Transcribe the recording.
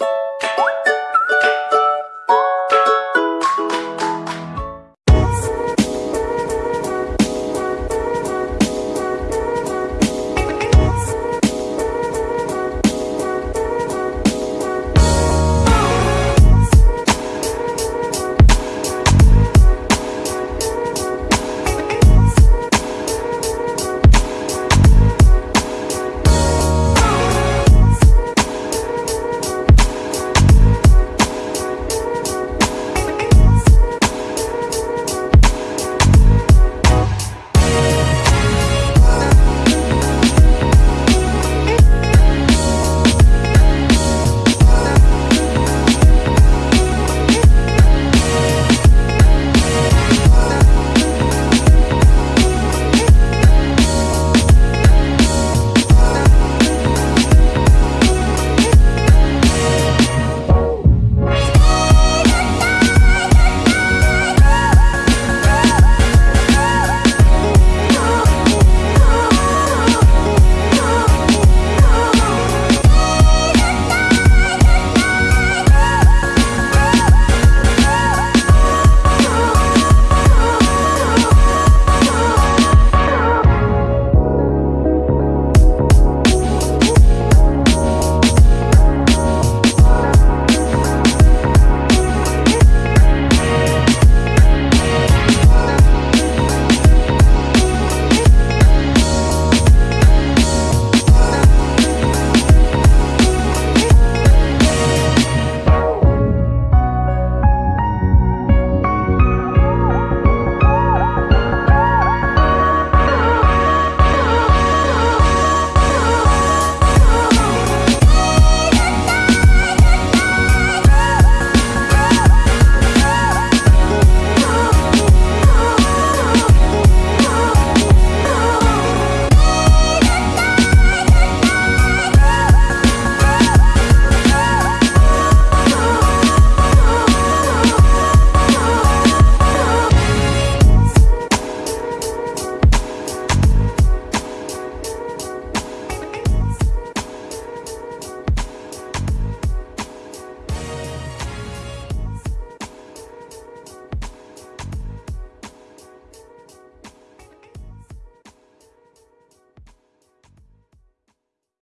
you